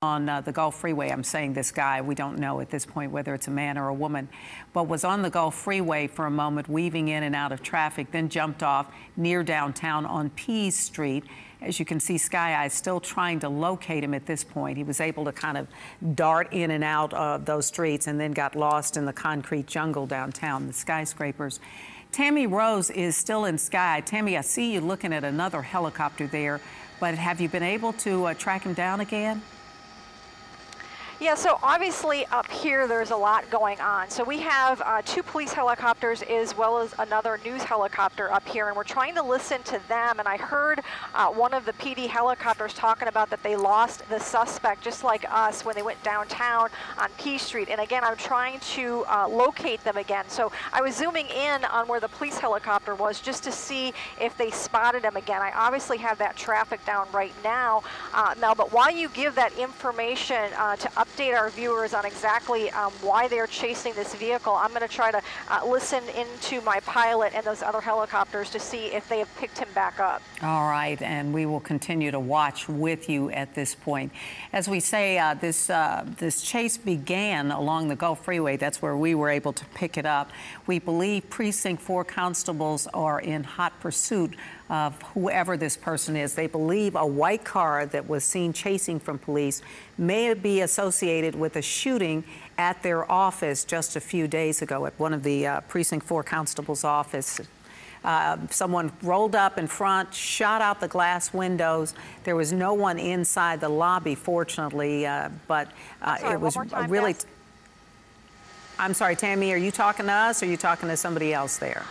on uh, the Gulf Freeway. I'm saying this guy, we don't know at this point whether it's a man or a woman, but was on the Gulf Freeway for a moment, weaving in and out of traffic, then jumped off near downtown on Pease Street. As you can see, Sky Eye is still trying to locate him at this point. He was able to kind of dart in and out of those streets and then got lost in the concrete jungle downtown, the skyscrapers. Tammy Rose is still in Sky. Tammy, I see you looking at another helicopter there, but have you been able to uh, track him down again? Yeah, so obviously up here there's a lot going on. So we have uh, two police helicopters as well as another news helicopter up here, and we're trying to listen to them. And I heard uh, one of the PD helicopters talking about that they lost the suspect, just like us, when they went downtown on Pease Street. And again, I'm trying to uh, locate them again. So I was zooming in on where the police helicopter was just to see if they spotted him again. I obviously have that traffic down right now, uh, Mel, but while you give that information uh, to up update our viewers on exactly um, why they're chasing this vehicle, I'm going to try to uh, listen into my pilot and those other helicopters to see if they have picked him back up. All right, and we will continue to watch with you at this point. As we say, uh, this, uh, this chase began along the Gulf Freeway. That's where we were able to pick it up. We believe Precinct 4 constables are in hot pursuit of whoever this person is. They believe a white car that was seen chasing from police may be associated with a shooting at their office just a few days ago at one of the uh, Precinct 4 constables' office. Uh, someone rolled up in front, shot out the glass windows. There was no one inside the lobby, fortunately, uh, but uh, sorry, it was time, really. Beth. I'm sorry, Tammy, are you talking to us or are you talking to somebody else there?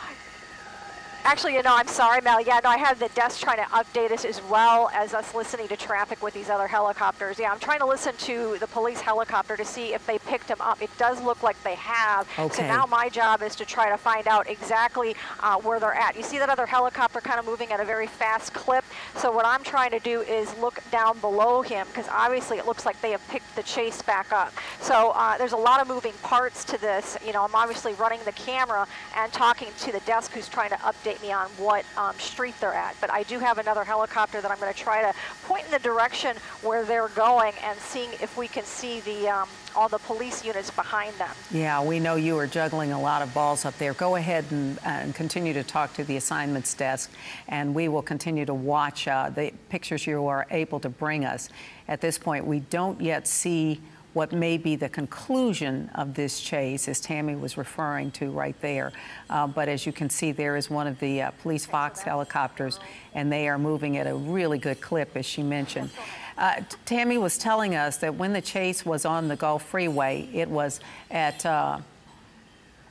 Actually, you know, I'm sorry, Mel. Yeah, no, I have the desk trying to update us as well as us listening to traffic with these other helicopters. Yeah, I'm trying to listen to the police helicopter to see if they picked him up. It does look like they have. Okay. So now my job is to try to find out exactly uh, where they're at. You see that other helicopter kind of moving at a very fast clip. So what I'm trying to do is look down below him because obviously it looks like they have picked the chase back up. So uh, there's a lot of moving parts to this. You know, I'm obviously running the camera and talking to the desk who's trying to update me on what um, street they're at. But I do have another helicopter that I'm going to try to point in the direction where they're going and seeing if we can see the um, all the police units behind them. Yeah, we know you are juggling a lot of balls up there. Go ahead and, and continue to talk to the assignments desk, and we will continue to watch uh, the pictures you are able to bring us. At this point, we don't yet see what may be the conclusion of this chase, as Tammy was referring to right there. Uh, but as you can see, there is one of the uh, police Fox helicopters, and they are moving at a really good clip, as she mentioned. Uh, Tammy was telling us that when the chase was on the Gulf Freeway, it was at uh,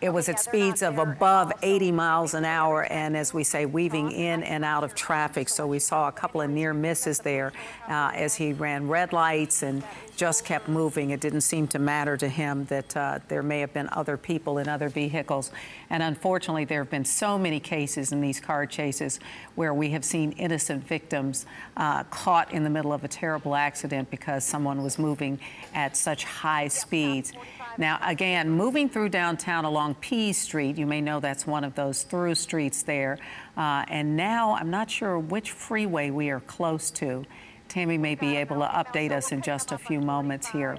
it was at speeds of above 80 miles an hour, and as we say, weaving in and out of traffic. So we saw a couple of near misses there uh, as he ran red lights and just kept moving. It didn't seem to matter to him that uh, there may have been other people in other vehicles. And unfortunately, there have been so many cases in these car chases where we have seen innocent victims uh, caught in the middle of a terrible accident because someone was moving at such high speeds. Now, again, moving through downtown along Pease Street, you may know that's one of those through streets there. Uh, and now I'm not sure which freeway we are close to. Tammy may be able to update us in just a few moments here.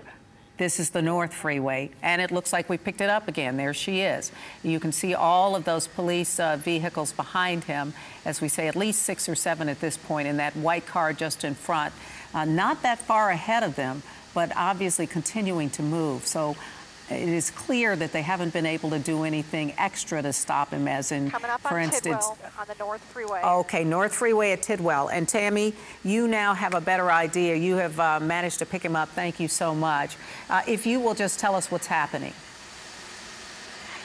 This is the North Freeway, and it looks like we picked it up again. There she is. You can see all of those police uh, vehicles behind him, as we say, at least six or seven at this point, in that white car just in front. Uh, not that far ahead of them, but obviously continuing to move. So it is clear that they haven't been able to do anything extra to stop him, as in, Coming up for instance, Tidwell on the North Freeway. Okay, North Freeway at Tidwell. And Tammy, you now have a better idea. You have uh, managed to pick him up. Thank you so much. Uh, if you will just tell us what's happening.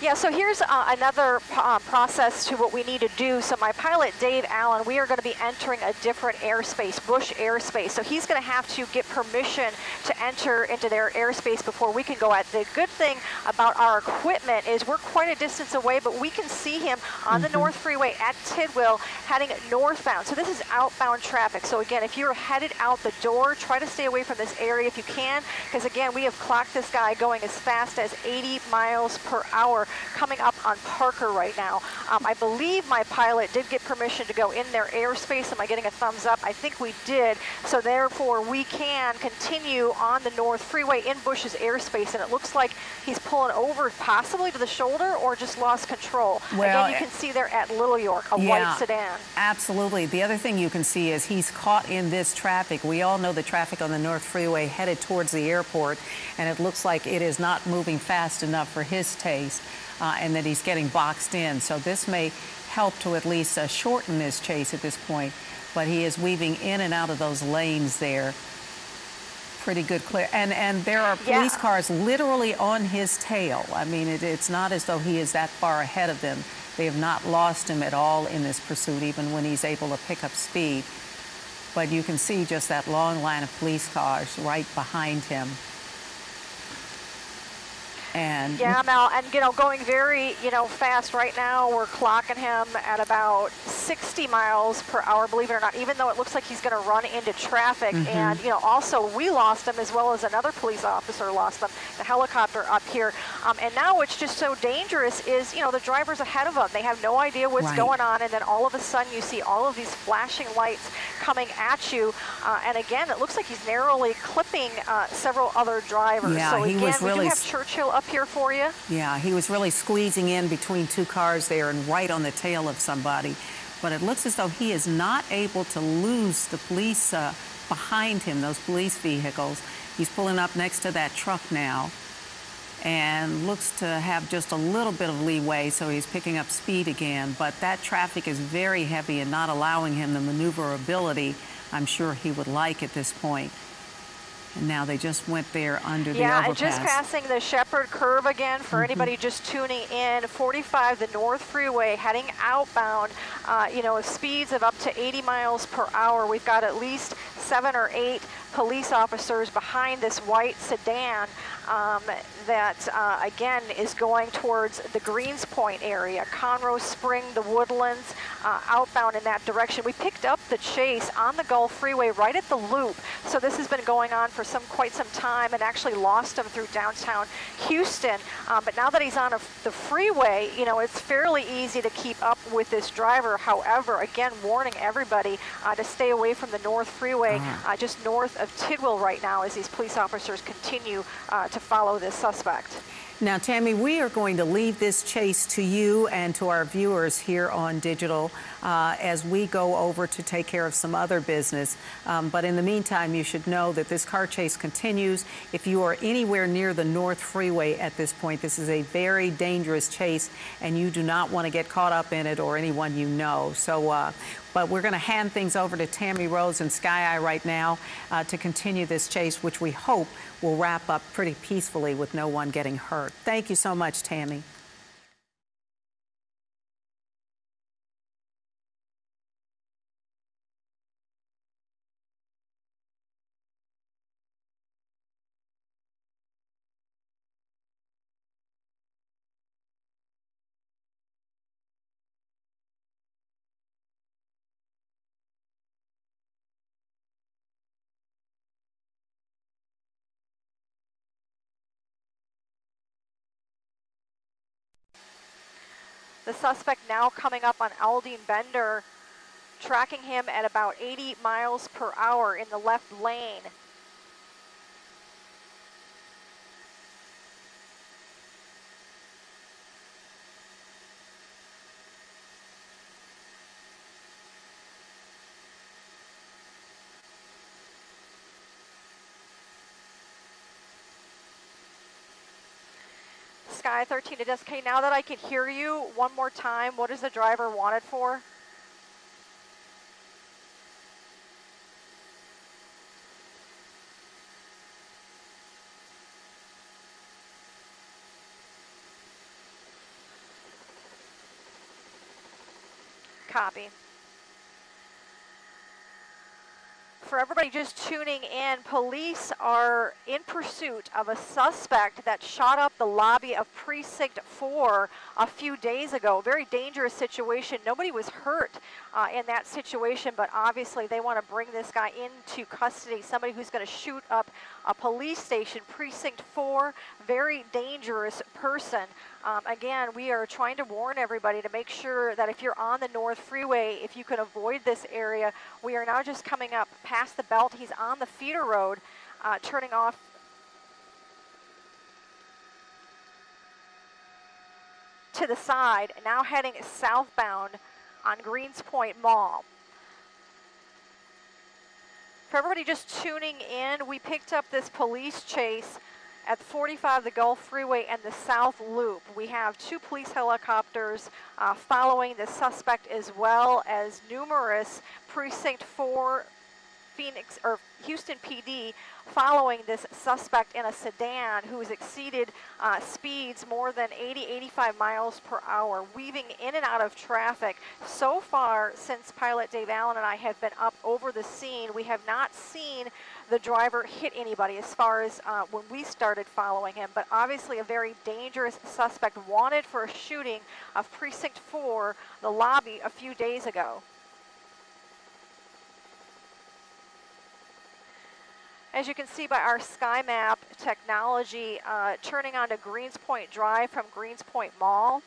Yeah, so here's uh, another uh, process to what we need to do. So my pilot, Dave Allen, we are going to be entering a different airspace, Bush airspace. So he's going to have to get permission to enter into their airspace before we can go out. The good thing about our equipment is we're quite a distance away, but we can see him on mm -hmm. the mm-hmm. North Freeway at Tidwell heading northbound. So this is outbound traffic. So again, if you're headed out the door, try to stay away from this area if you can, because again, we have clocked this guy going as fast as 80 miles per hour coming up on Parker right now. Um, I believe my pilot did get permission to go in their airspace. Am I getting a thumbs up? I think we did. So therefore, we can continue on the North Freeway in Bush's airspace, and it looks like he's pulling over possibly to the shoulder or just lost control. Well, Again, you can see there at Little York, a yeah, white sedan. Absolutely. The other thing you can see is he's caught in this traffic. We all know the traffic on the North Freeway headed towards the airport, and it looks like it is not moving fast enough for his taste, uh, and that he's getting boxed in. So this may help to at least uh, shorten this chase at this point, but he is weaving in and out of those lanes there. Pretty good clear. And, and there are police Yeah. cars literally on his tail. I mean, it, it's not as though he is that far ahead of them. They have not lost him at all in this pursuit, even when he's able to pick up speed. But you can see just that long line of police cars right behind him. And Yeah, Mel, and you know, going very, you know, fast right now. We're clocking him at about 60 miles per hour, believe it or not, even though it looks like he's going to run into traffic. Mm-hmm. And, you know, also we lost him as well as another police officer lost him, the helicopter up here. Um, and now what's just so dangerous is, you know, the driver's ahead of them. They have no idea what's Right. going on. And then all of a sudden you see all of these flashing lights coming at you. Uh, and again, it looks like he's narrowly clipping uh, several other drivers. Yeah, so he again, was we really do have Churchill up here for you. Yeah, he was really squeezing in between two cars there and right on the tail of somebody. But it looks as though he is not able to lose the police uh, behind him, those police vehicles. He's pulling up next to that truck now and looks to have just a little bit of leeway, so he's picking up speed again. But that traffic is very heavy and not allowing him the maneuverability I'm sure he would like at this point. And now they just went there under the Yeah, overpass. and just passing the Shepherd curve again for Mm-hmm. anybody just tuning in. 45, the North Freeway, heading outbound. Uh, you know, with speeds of up to 80 miles per hour. We've got at least seven or eight police officers behind this white sedan um, that, uh, again, is going towards the Greenspoint area, Conroe Spring, the Woodlands, uh, outbound in that direction. We picked up the chase on the Gulf Freeway right at the loop. So this has been going on for some quite some time and actually lost him through downtown Houston. Um, but now that he's on a, the freeway, you know, it's fairly easy to keep up with this driver. However, again, warning everybody uh, to stay away from the North Freeway, uh, just north of Tidwell right now as these police officers continue uh, to follow this suspect. Now, Tammy, we are going to leave this chase to you and to our viewers here on digital uh, as we go over to take care of some other business. Um, but in the meantime, you should know that this car chase continues. If you are anywhere near the North Freeway at this point, this is a very dangerous chase, and you do not want to get caught up in it or anyone you know. So, uh, but we're going to hand things over to Tammy Rose and Sky Eye right now uh, to continue this chase, which we hope will wrap up pretty peacefully with no one getting hurt. Thank you so much, Tammy. Suspect now coming up on Aldine Bender, tracking him at about 80 miles per hour in the left lane. Sky 13 to desk. Now that I can hear you one more time, what is the driver wanted for? Copy. For everybody just tuning in, police are in pursuit of a suspect that shot up the lobby of Precinct 4 a few days ago. Very dangerous situation. Nobody was hurt uh, in that situation, but obviously they want to bring this guy into custody, somebody who's going to shoot up a police station, precinct four, very dangerous person. Um, again, we are trying to warn everybody to make sure that if you're on the North Freeway, if you can avoid this area, we are now just coming up past the belt. He's on the feeder road, uh, turning off to the side, now heading southbound on Greenspoint Mall. For everybody just tuning in, we picked up this police chase at 45 the Gulf Freeway and the South Loop. We have two police helicopters uh, following the suspect as well as numerous Precinct 4 Phoenix or Houston PD following this suspect in a sedan who has exceeded uh, speeds more than 80, 85 miles per hour, weaving in and out of traffic. So far, since pilot Dave Allen and I have been up over the scene, we have not seen the driver hit anybody as far as uh, when we started following him, but obviously a very dangerous suspect wanted for a shooting of Precinct 4, the lobby, a few days ago. As you can see by our sky map technology, uh, turning onto Greenspoint Drive from Greenspoint Mall,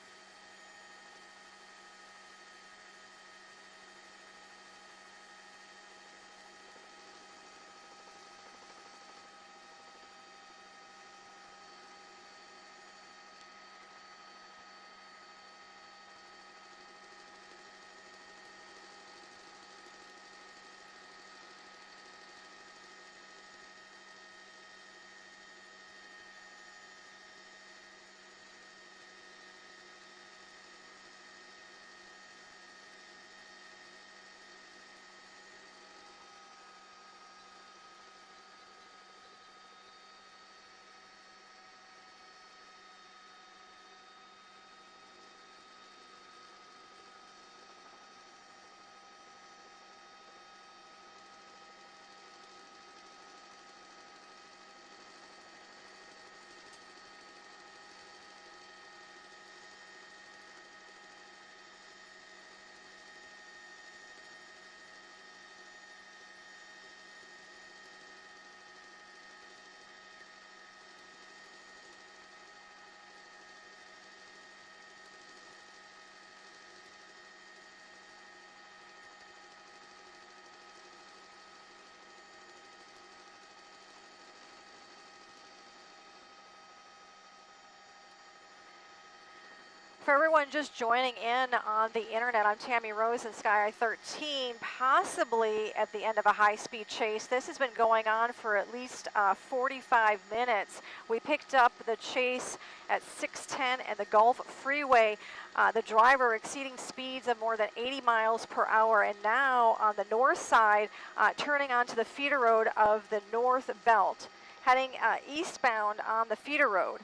For everyone just joining in on the internet, I'm Tammy Rose in Sky 13, possibly at the end of a high-speed chase. This has been going on for at least uh, 45 minutes. We picked up the chase at 610 and the Gulf Freeway. Uh, the driver exceeding speeds of more than 80 miles per hour, and now on the north side, uh, turning onto the feeder road of the North Belt, heading uh, eastbound on the feeder road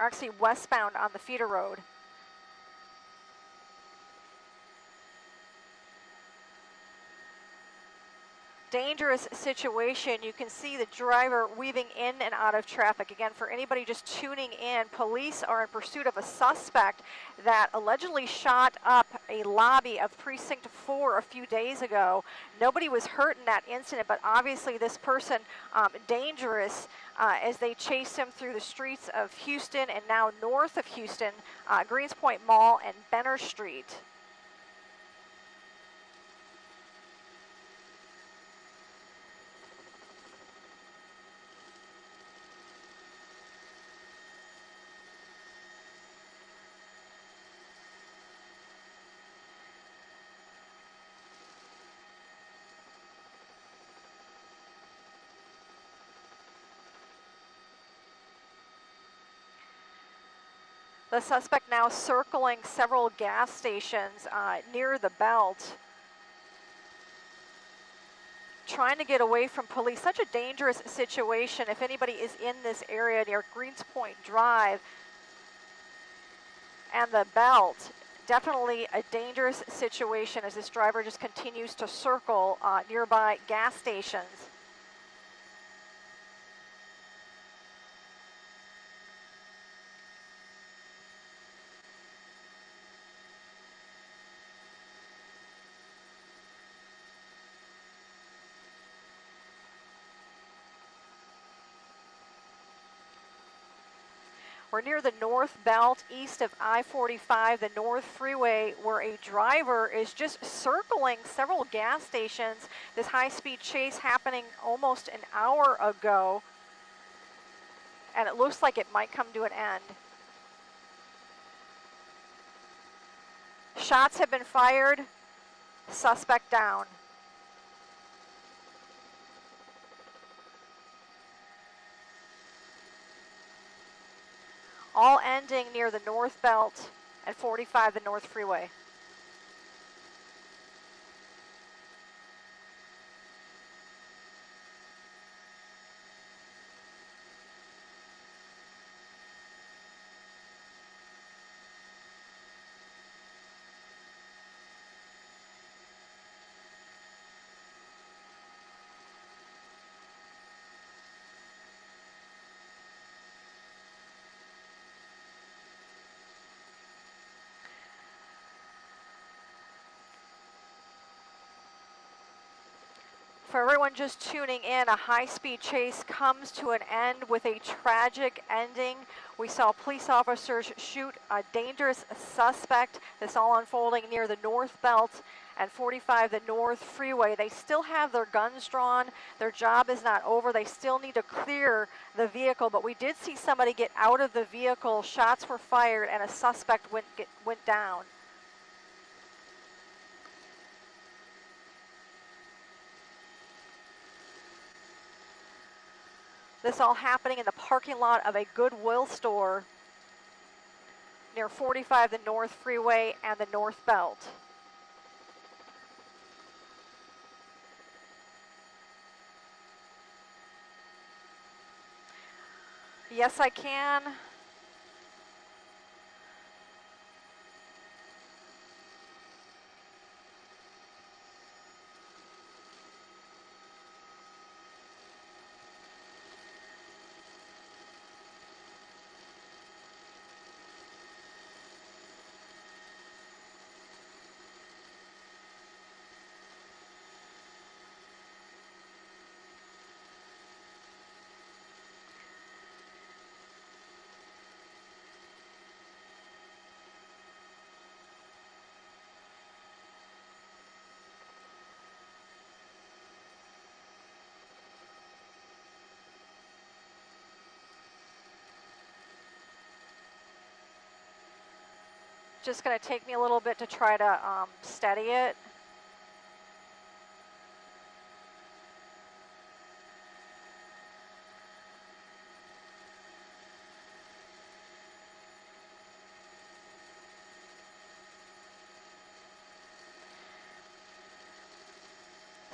are actually westbound on the feeder road. Dangerous situation. You can see the driver weaving in and out of traffic. Again, for anybody just tuning in, police are in pursuit of a suspect that allegedly shot up a lobby of Precinct 4 a few days ago. Nobody was hurt in that incident, but obviously this person um, dangerous uh, as they chased him through the streets of Houston and now north of Houston, uh, Greenspoint Mall and Benner Street. The suspect now circling several gas stations uh, near the belt, trying to get away from police. Such a dangerous situation if anybody is in this area near Greenspoint Drive and the belt. Definitely a dangerous situation as this driver just continues to circle uh, nearby gas stations. We're near the North Belt, east of I-45, the North Freeway, where a driver is just circling several gas stations. This high-speed chase happening almost an hour ago, and it looks like it might come to an end. Shots have been fired, suspect down. All ending near the North Belt and 45 the North Freeway. For everyone just tuning in, a high-speed chase comes to an end with a tragic ending. We saw police officers shoot a dangerous suspect. This all unfolding near the North Belt and 45 the North Freeway. They still have their guns drawn. Their job is not over. They still need to clear the vehicle, but we did see somebody get out of the vehicle. Shots were fired and a suspect went, get, went down. This all happening in the parking lot of a Goodwill store near 45 the North Freeway and the North Belt. Yes, I can. Just going to take me a little bit to try to um, steady it.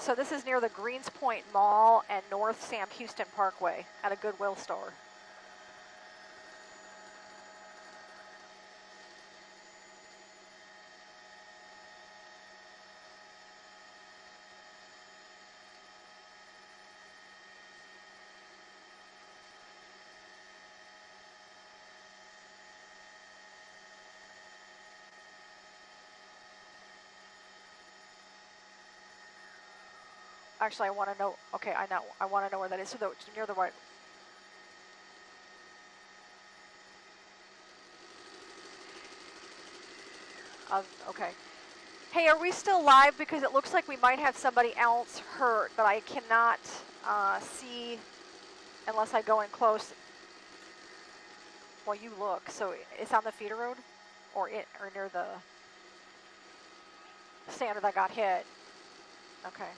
So this is near the Greenspoint Mall and North Sam Houston Parkway at a Goodwill store. Actually, I want to know, okay, I know, I want to know where that is, so the, near the right. Uh, okay. Hey, are we still live? Because it looks like we might have somebody else hurt, but I cannot uh, see unless I go in close. Well, you look. So it's on the feeder road, or it, or near the standard that got hit. Okay.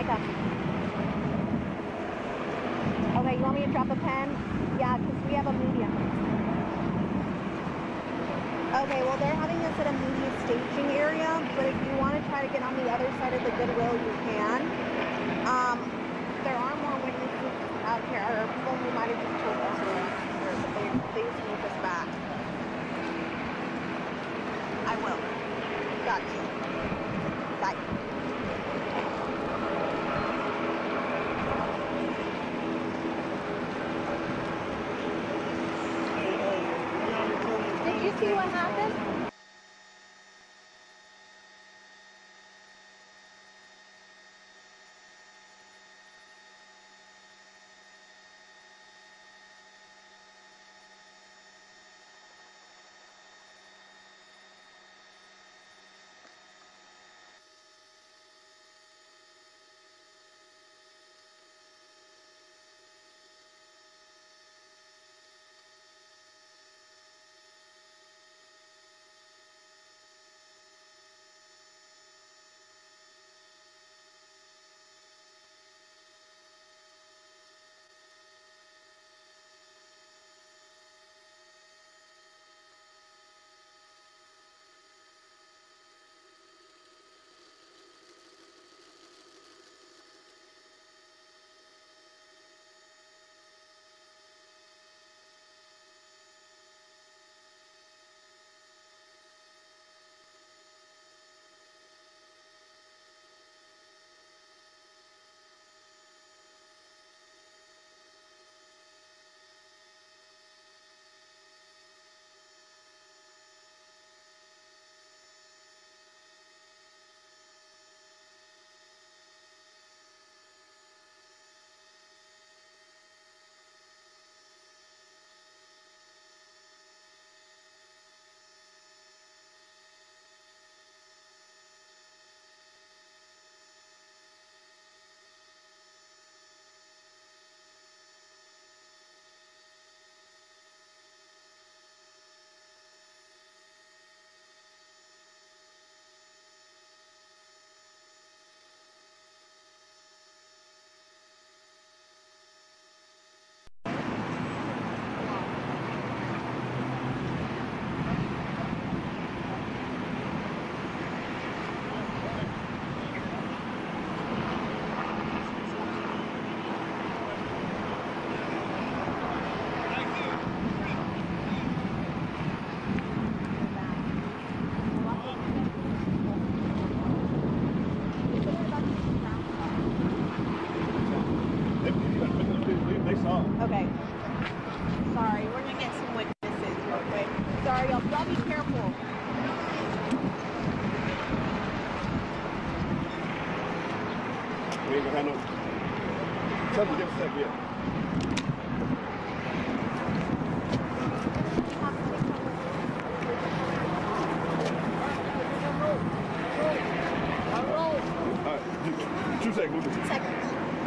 Micah. Okay, you want me to drop a pen? Yeah, because we have a medium. Okay, well they're having this at a media staging area, but if you want to try to get on the other side of the Goodwill, you can. Um, there are more witnesses out here, or people who might have just told us but they, they moved us back. I will. Got you.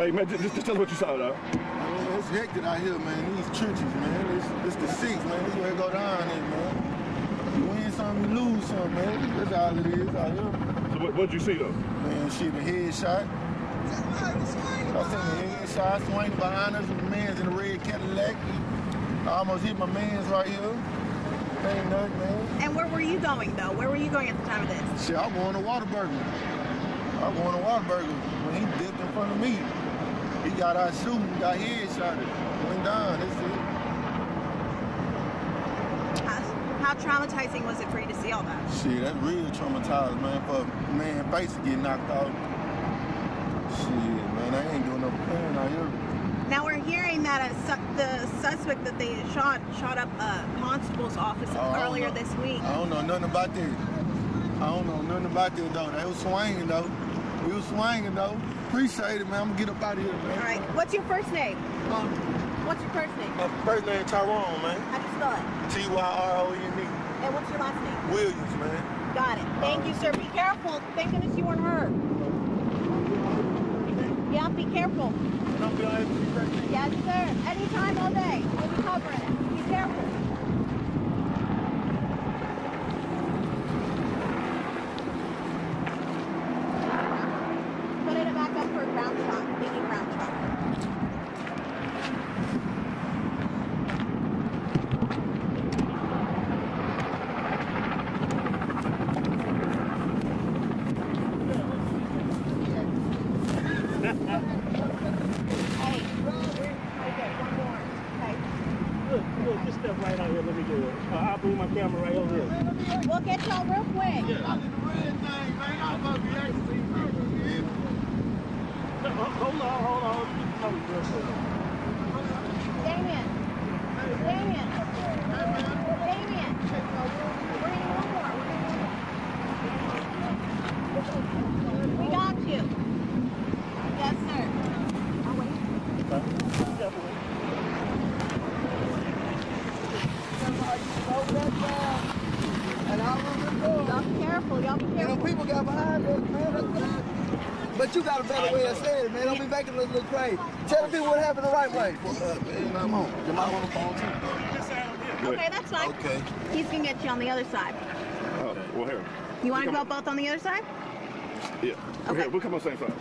Hey man, just, just tell us what you saw, though. Man, it's hectic out here, man. These churches, man. It's, it's the six, man. This where it go down here, man. You win some, you lose some, man. That's all it is out here. So what what'd you see though? Man, shit, a headshot. I seen a headshot swing behind us. The man's in the red Cadillac. I almost hit my man's right here. Ain't nothing, man. And where were you going though? Where were you going at the time of this? Shit, I'm going to Whataburger. I'm going to Whataburger. When he dipped in front of me, he got out shooting, got headshot. Went down. That's it. How, how traumatizing was it for you to see all that? Shit, that's real traumatized, man. For a man face to get knocked out. Shit, man, I ain't doing no pain out here. Now we're hearing that a su- the suspect that they shot shot up a constable's office Oh, earlier this week. I don't know nothing about that. I don't know nothing about that though. They was swinging though. We was swinging though. Appreciate it, man. I'm gonna get up out of here, man. All right. What's your first name? Um, What's your first name? my first name Tyrone, man. How do you spell it? T Y R O N And what's your last name? Williams, man. Got it. Thank you, sir. Be careful. Thank goodness you weren't hurt. Yeah, be careful. And I'm behind you right there. Yes, sir. Anytime, all day. We'll be covering it. hey bro look look Just step right out here. Let me get it. Uh, I'll move my camera right over here. We'll get y'all real quick. Yeah. Hold on, hold on. Don't be look crazy. Tell the people what happened the right way. Come on. Your mom on the phone too. Okay, that's fine. Okay. He's gonna get you on the other side. Oh, well, here. You want to go on. both on the other side? Yeah. Okay. Here, we'll come on the same side.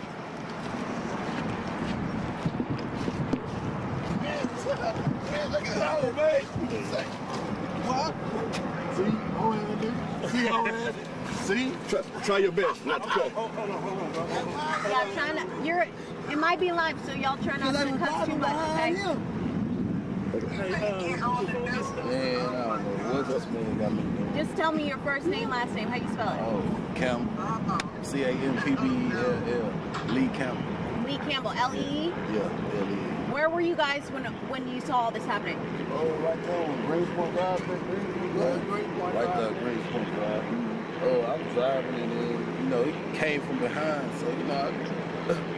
What? See? Go ahead, dude. See, go ahead. See? Try, try your best not to cut. Yeah, trying to. You're. It might be live, so y'all try not Let to cuss too much, okay? him. Hey, before we get started, Man, I don't know what this man got me doing. Just tell me your first name, last name. How you spell it? Oh, Campbell. C A M P B E L L. Lee Campbell. Lee Campbell. L E E. Yeah, L E. Where were you guys when when you saw all this happening? Oh, right there on Greenspoint Drive. Greenspoint Right there, Greenspoint Drive. Mm-hmm. Oh, I was driving and then, you know, he came from behind, so, you know, I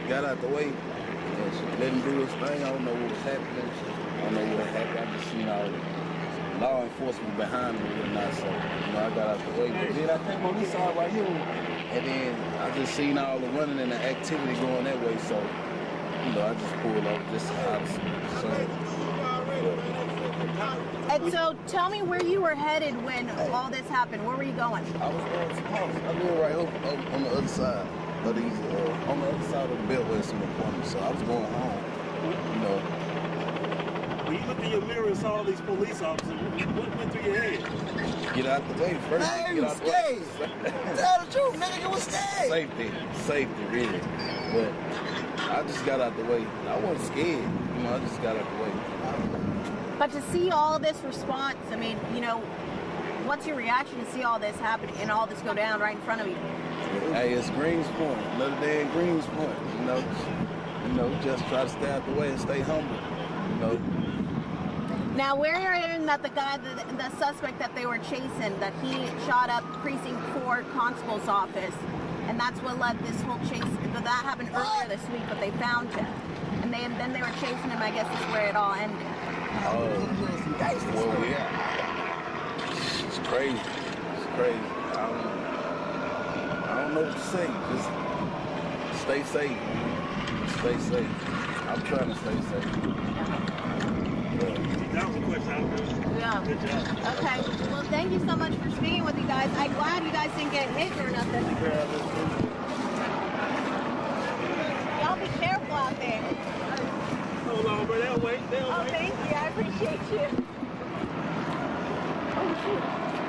got out the way and she let him do his thing. I don't know what was happening. I don't know what happened. I just seen all the law enforcement behind me and not so, you know, I got out the way. But then I came on this side right here and then I just seen all the running and the activity going that way, so, you know, I just pulled up just of concern. And so, tell me where you were headed when all this happened. Where were you going? I was going to. I live right up, up on the other side of these, uh, on the other side of the beltway, some apartments. So I was going home. You know, when you looked in your mirror and saw all these police officers, what went through your head? get out the way first. Man, get you out the way. scared. Tell the truth, nigga. You was scared. Safety, safety, really. But I just got out the way. I wasn't scared. You know, I just got out the way. But to see all this response, I mean, you know, what's your reaction to see all this happen and all this go down right in front of you? Hey, it's Greens Point. Another day in Greenspoint. You know, you know, just try to stay out the way and stay humble. You know, Now, we're hearing that the guy, the, the suspect that they were chasing, that he shot up precinct four constable's office, and that's what led this whole chase. But that happened earlier this week, but they found him, and they, then they were chasing him. I guess is where it all ended. Oh, well, yeah. It's crazy. It's crazy. I don't, I don't know what to say. Just stay safe. Stay safe. I'm trying to stay safe. That was a question I was Yeah. Good job. Okay. Well, thank you so much for speaking with you guys. I'm glad you guys didn't get hit or nothing. Y'all be careful out there. Hold on, bro. They'll wait. They'll Oh, wait. thank you. I appreciate you. Oh, Riverside Mall.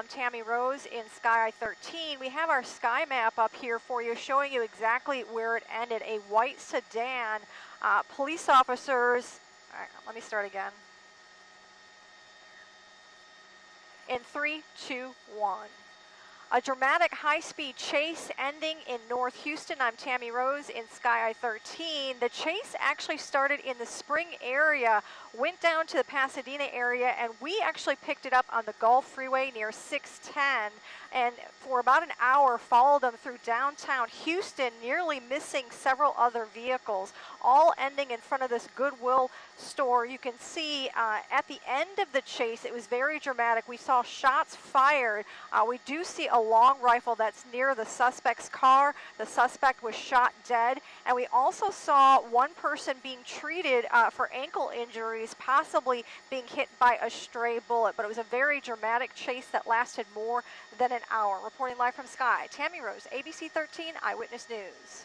I'm Tammy Rose in Sky 13. We have our sky map up here for you showing you exactly where it ended. A white sedan. Uh, police officers, all right, let me start again. In three, two, one. A dramatic high-speed chase ending in North Houston. I'm Tammy Rose in Sky Eye 13. The chase actually started in the Spring area, went down to the Pasadena area, and we actually picked it up on the Gulf Freeway near 610 and for about an hour followed them through downtown Houston, nearly missing several other vehicles, all ending in front of this Goodwill store. You can see uh, at the end of the chase, it was very dramatic. We saw shots fired. Uh, we do see a long rifle that's near the suspect's car. The suspect was shot dead. And we also saw one person being treated uh, for ankle injuries, possibly being hit by a stray bullet. But it was a very dramatic chase that lasted more than an hour. Reporting live from Sky, Tammy Rose, ABC 13 Eyewitness News.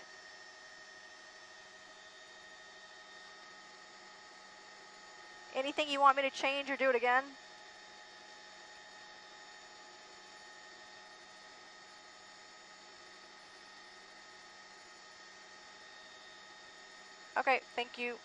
Anything you want me to change or do it again? Okay, thank you.